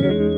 Call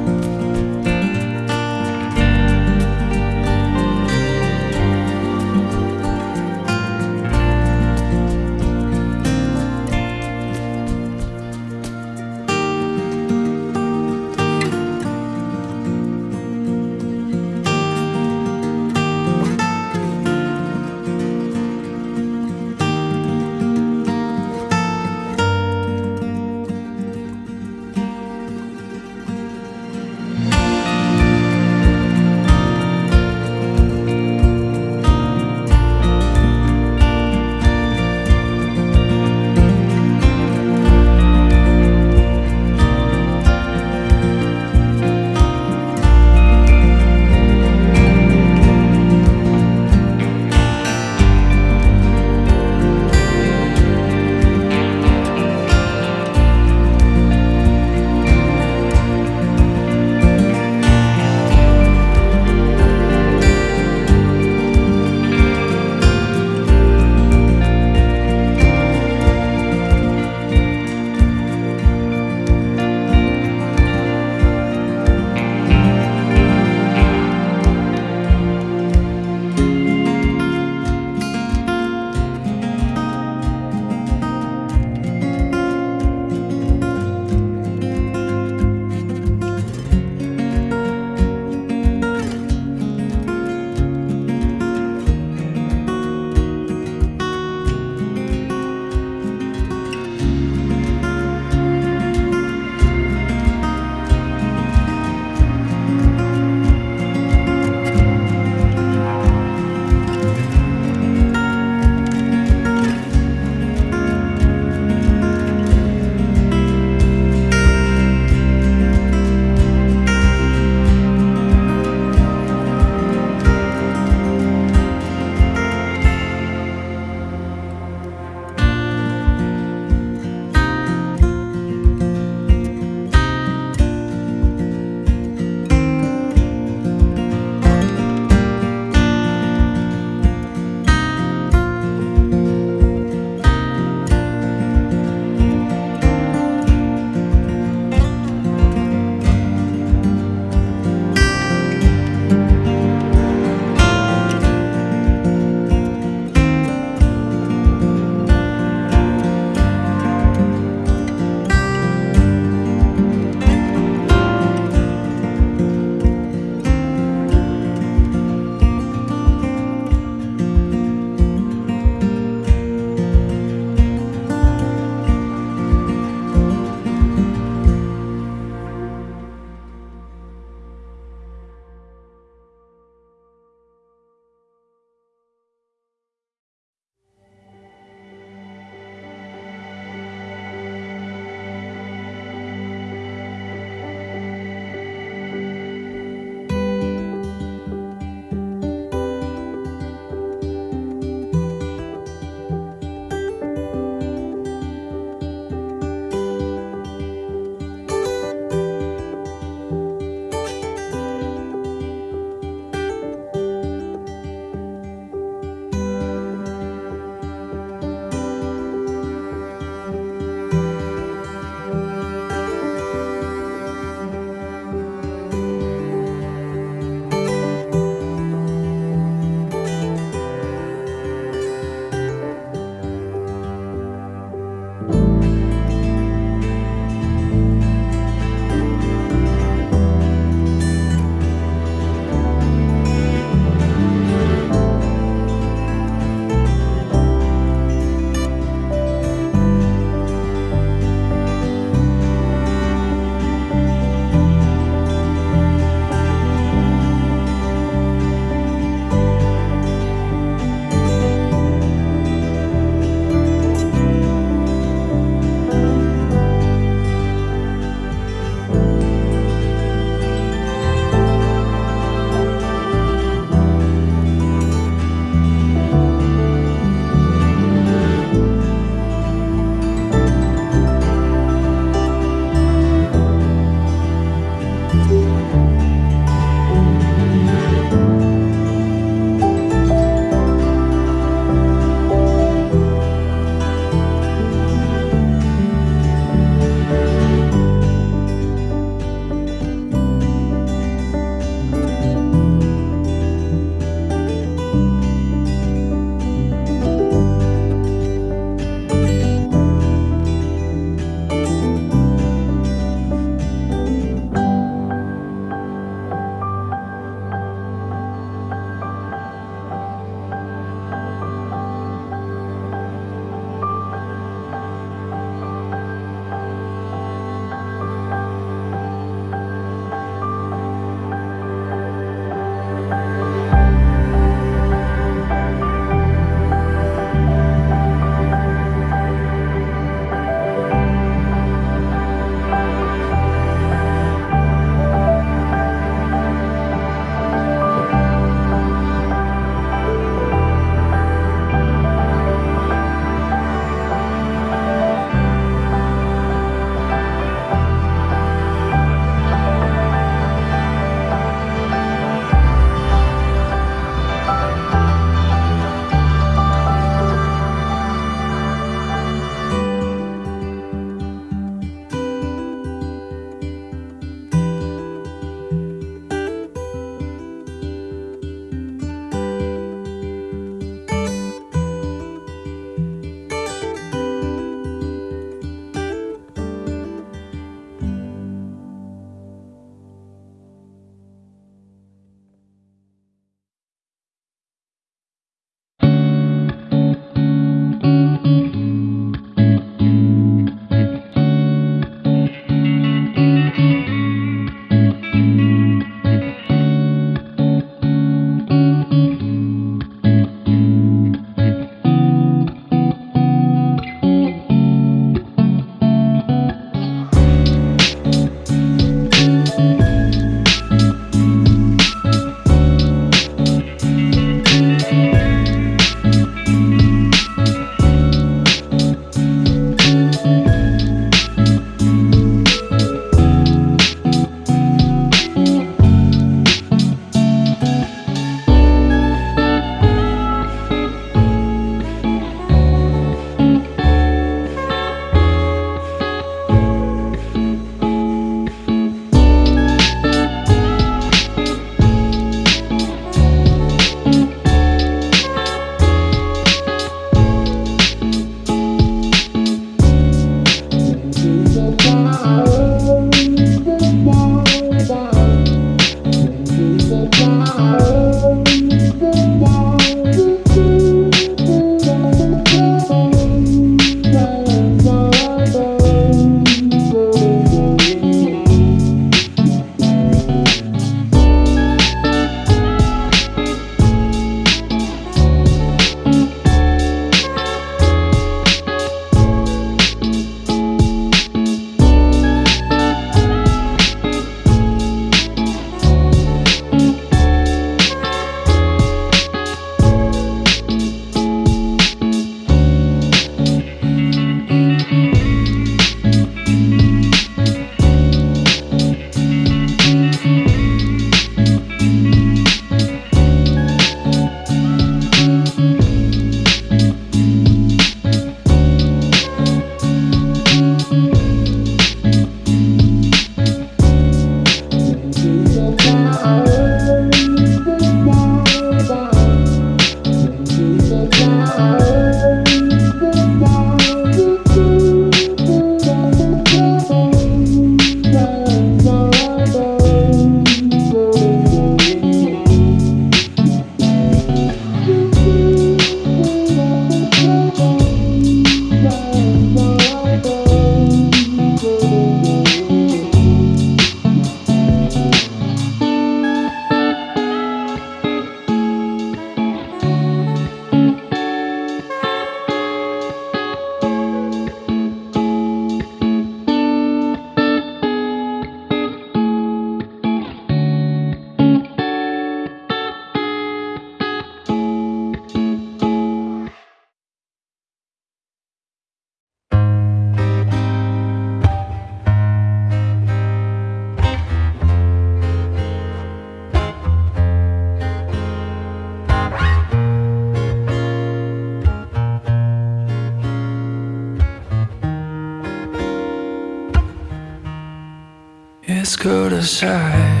go to side.